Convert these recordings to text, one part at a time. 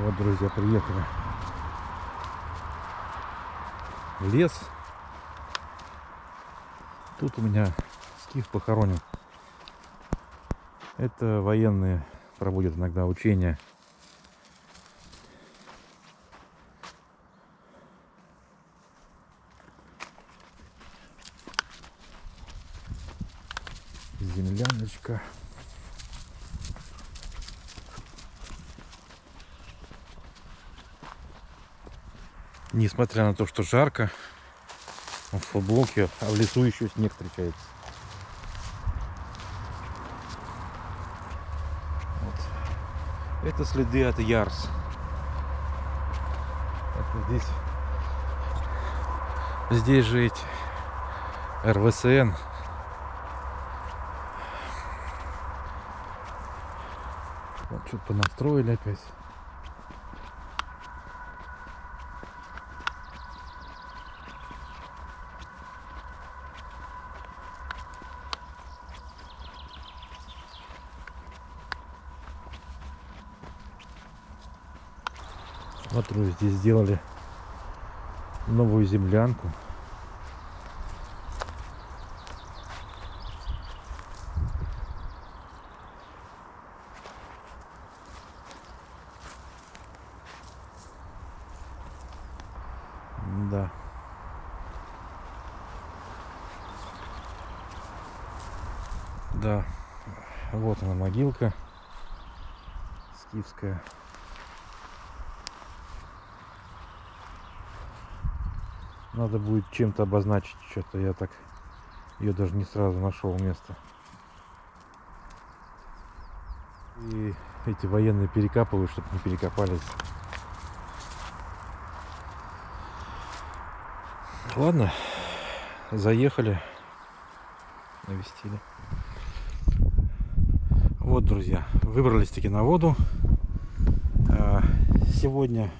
Вот, друзья, приехали в лес. Тут у меня скиф похоронен. Это военные проводят иногда учения. Земляночка. Несмотря на то, что жарко, в футболке, а в лесу еще снег встречается. Вот. Это следы от Ярс. Это здесь, здесь эти РВСН. Вот что-то понастроили опять. Смотрю, здесь сделали новую землянку. Да. Да. Вот она могилка скифская. Надо будет чем-то обозначить что-то. Я так ее даже не сразу нашел место. И эти военные перекапывают, чтобы не перекопались. Ладно, заехали, навестили. Вот, друзья, выбрались таки на воду. А, сегодня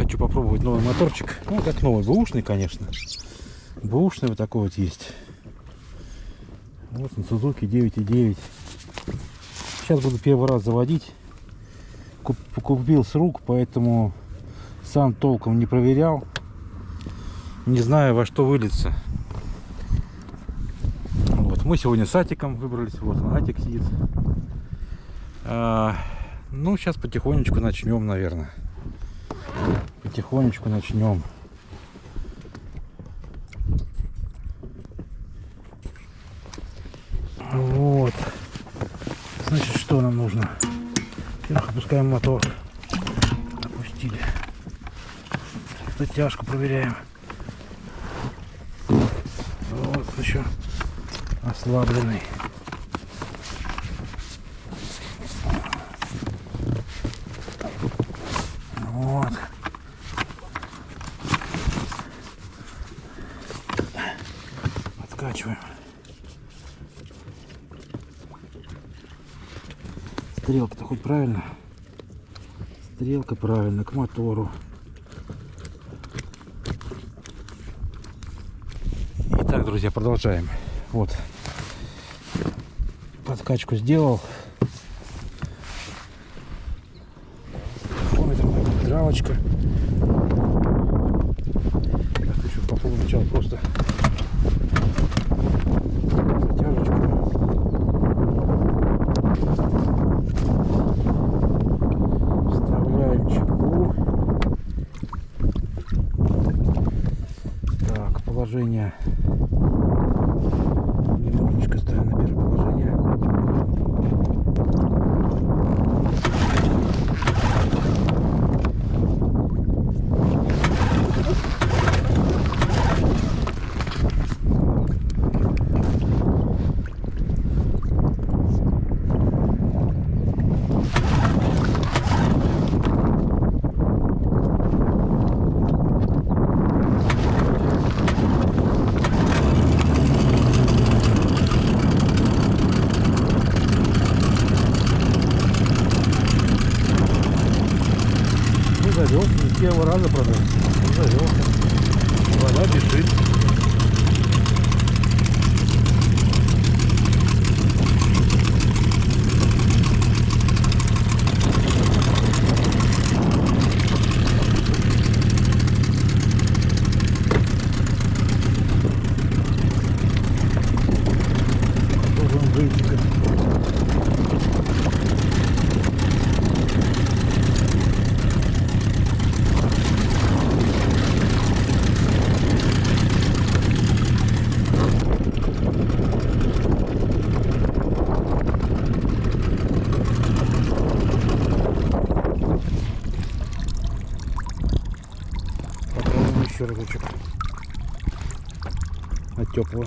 хочу попробовать новый моторчик. Ну, как новый, бэушный, конечно. Бэушный вот такой вот есть. Вот на Suzuki 9.9. Сейчас буду первый раз заводить. Куп купил с рук, поэтому сам толком не проверял. Не знаю, во что выльется. Вот. Мы сегодня с Атиком выбрались. Вот он, Атик сидит. А, ну, сейчас потихонечку начнем, наверное потихонечку начнем. Вот. Значит, что нам нужно? Во-первых, опускаем мотор. Опустили. Затяжку проверяем. Вот еще ослабленный. Хоть правильно? Стрелка правильно, к мотору. Итак, друзья, продолжаем. Вот. Подкачку сделал. Дралочка. Так, еще попробую сначала просто положение. Немножечко ставим на первое положение. Раза продал. От теплого.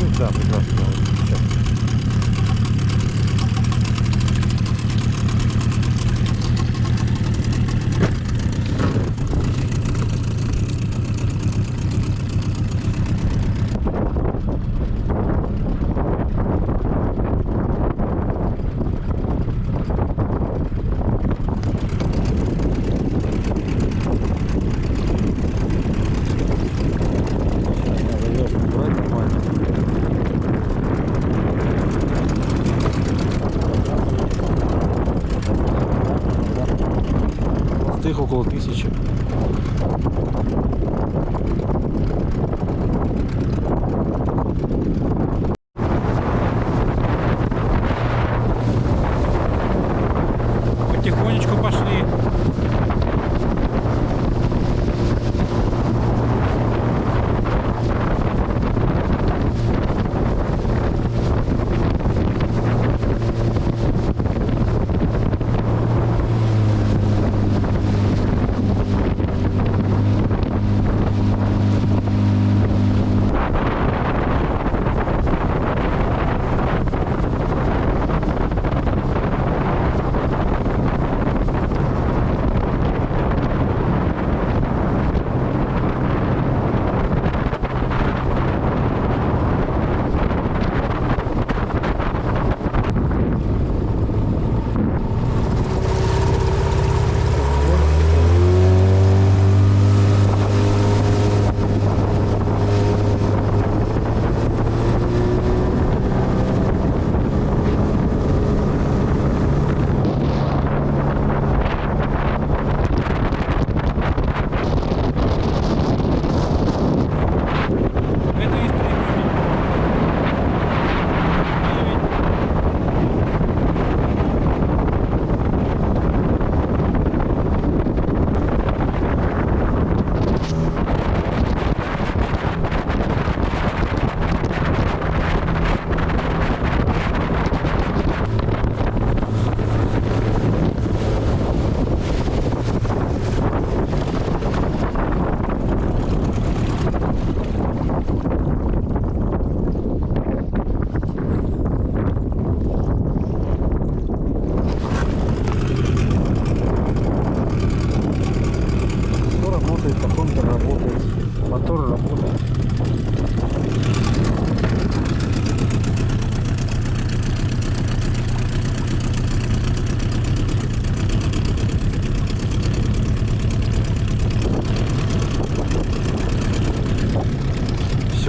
Ну да, прекрасно.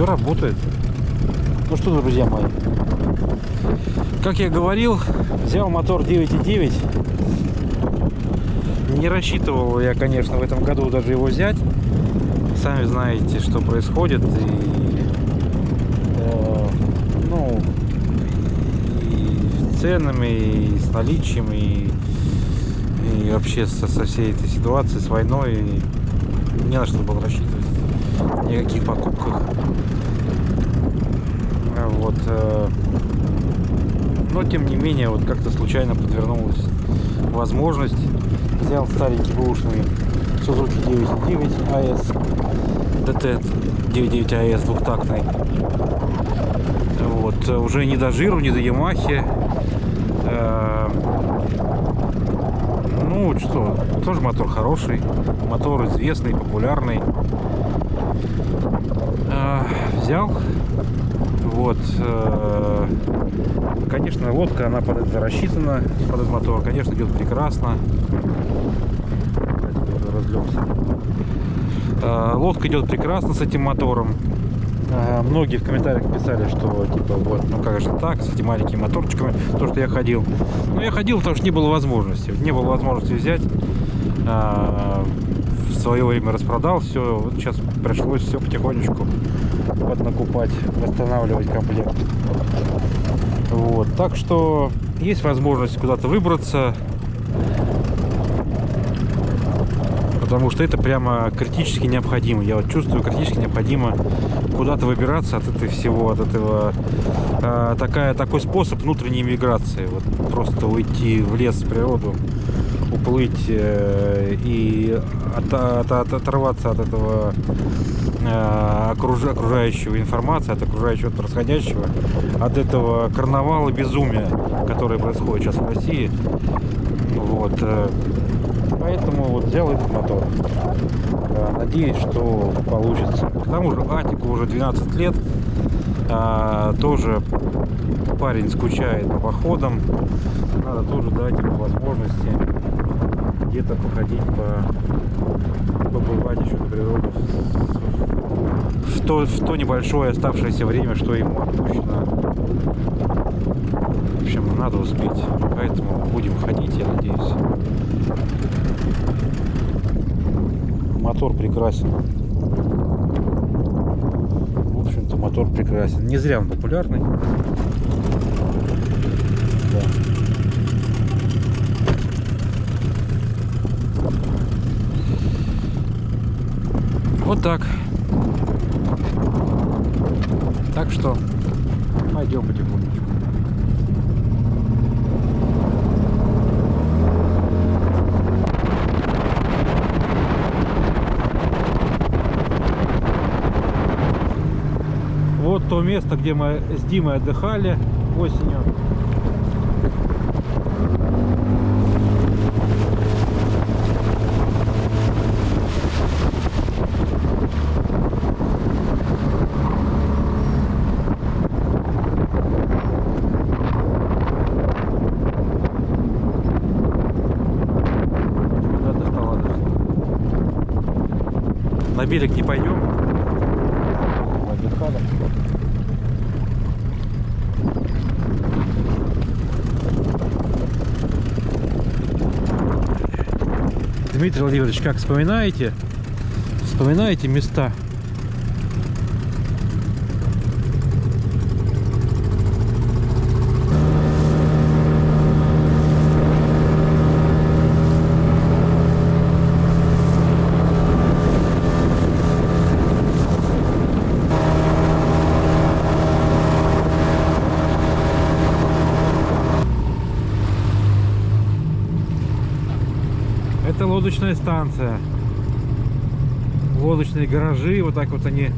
Все работает. Ну что, друзья мои, как я говорил, взял мотор 9.9 не рассчитывал я, конечно, в этом году даже его взять. Сами знаете, что происходит. И, э, ну, и с ценами, и с наличием, и, и вообще со, со всей этой ситуацией, с войной. И не на что было рассчитывать. Ни о каких покупках. Вот. э, но, тем не менее, вот как-то случайно подвернулась возможность. Взял старенький бэушный Suzuki 9.9 AS DT 9.9 AS двухтактный. Вот э, уже не до жиру не до Ямахи. Э, ну что тоже мотор хороший мотор известный популярный. Взял вот э, конечно лодка она под это рассчитана под этот мотор конечно идет прекрасно разлегся. Э, Лодка идет прекрасно с этим мотором. Э, Многие в комментариях писали, что типа вот, ну как же так, с этими маленькими моторчиками, то, что я ходил. Но я ходил, потому что не было возможности. Не было возможности взять. Э, В свое время распродал все. Вот сейчас пришлось все потихонечку поднакупать, восстанавливать комплект. Вот. Так что есть возможность куда-то выбраться. Потому что это прямо критически необходимо. Я вот чувствую, критически необходимо куда-то выбираться от этого всего, от этого. А, такая, такой способ внутренней миграции. Вот просто уйти в лес, в природу, уплыть э, и от- от- от- оторваться от этого э, окруж- окружающего информации, от окружающего происходящего, от этого карнавала безумия, который происходит сейчас в России. Вот. э, Поэтому вот взял этот мотор. Надеюсь, что получится. К тому же Атику уже 12 лет. Тоже парень скучает по походам. Надо тоже дать ему возможности где-то походить по побывать еще на природу в то, в то небольшое оставшееся время, что ему отпущено. В общем, надо успеть. Поэтому будем ходить, я надеюсь. Мотор прекрасен. В общем-то, мотор прекрасен. Не зря он популярный. Вот так. Так что пойдем потихонечку. Вот то место, где мы с Димой отдыхали осенью. На берег не пойдем. Дмитрий Владимирович, как вспоминаете? Вспоминаете места? Это лодочная станция. Лодочные гаражи, вот так вот они,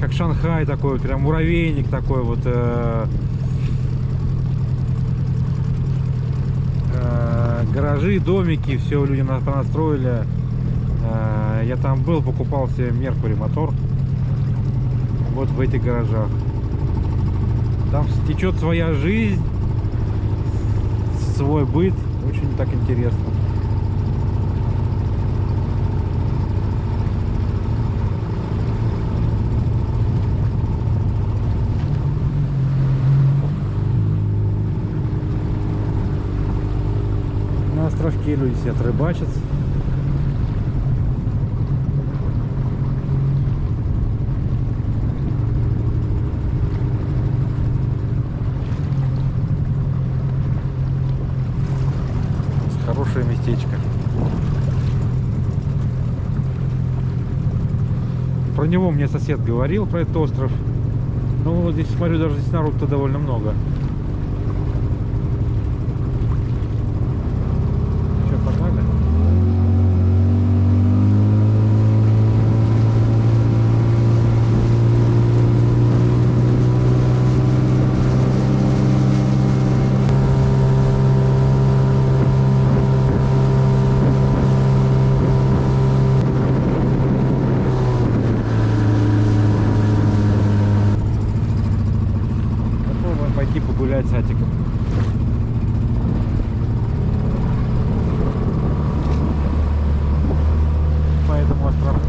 как Шанхай такой, прям муравейник такой вот. э, э, гаражи, домики, все люди на- понастроили. Э, я там был, покупал себе Меркури мотор. Вот в этих гаражах. Там течет своя жизнь, свой быт. Очень так интересно. На островке люди рыбачат. Хорошее местечко. Про него мне сосед говорил, про этот остров. Ну, вот здесь, смотрю, даже здесь народу-то довольно много. Что, погнали? Попробуем пойти погулять с Атиком. По этому островку.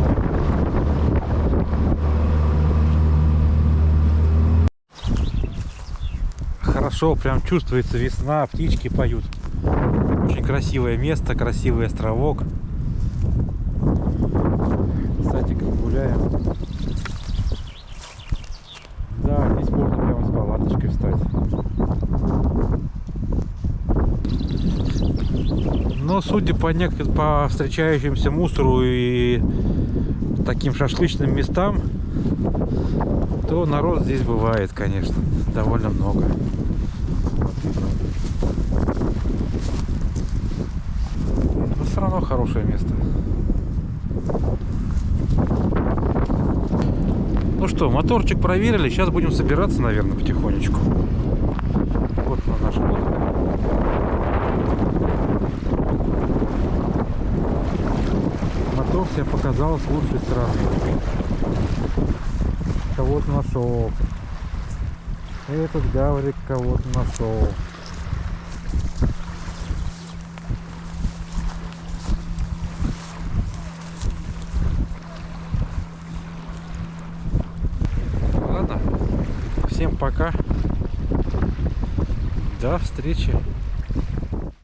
Хорошо, прям чувствуется весна, птички поют. Очень красивое место, красивый островок. С Атиком гуляем. Да, здесь можно прямо с палаточкой встать. Но судя по, нек- по встречающимся мусору и таким шашлычным местам, то народ здесь бывает, конечно, довольно много. Вот видно. Все равно хорошее место. Ну что, моторчик проверили. Сейчас будем собираться, наверное, потихонечку. Вот на наш лодка. Мотор себя показал с лучшей стороны. Кого-то нашел. Этот гаврик кого-то нашел. Ладно, всем пока. До встречи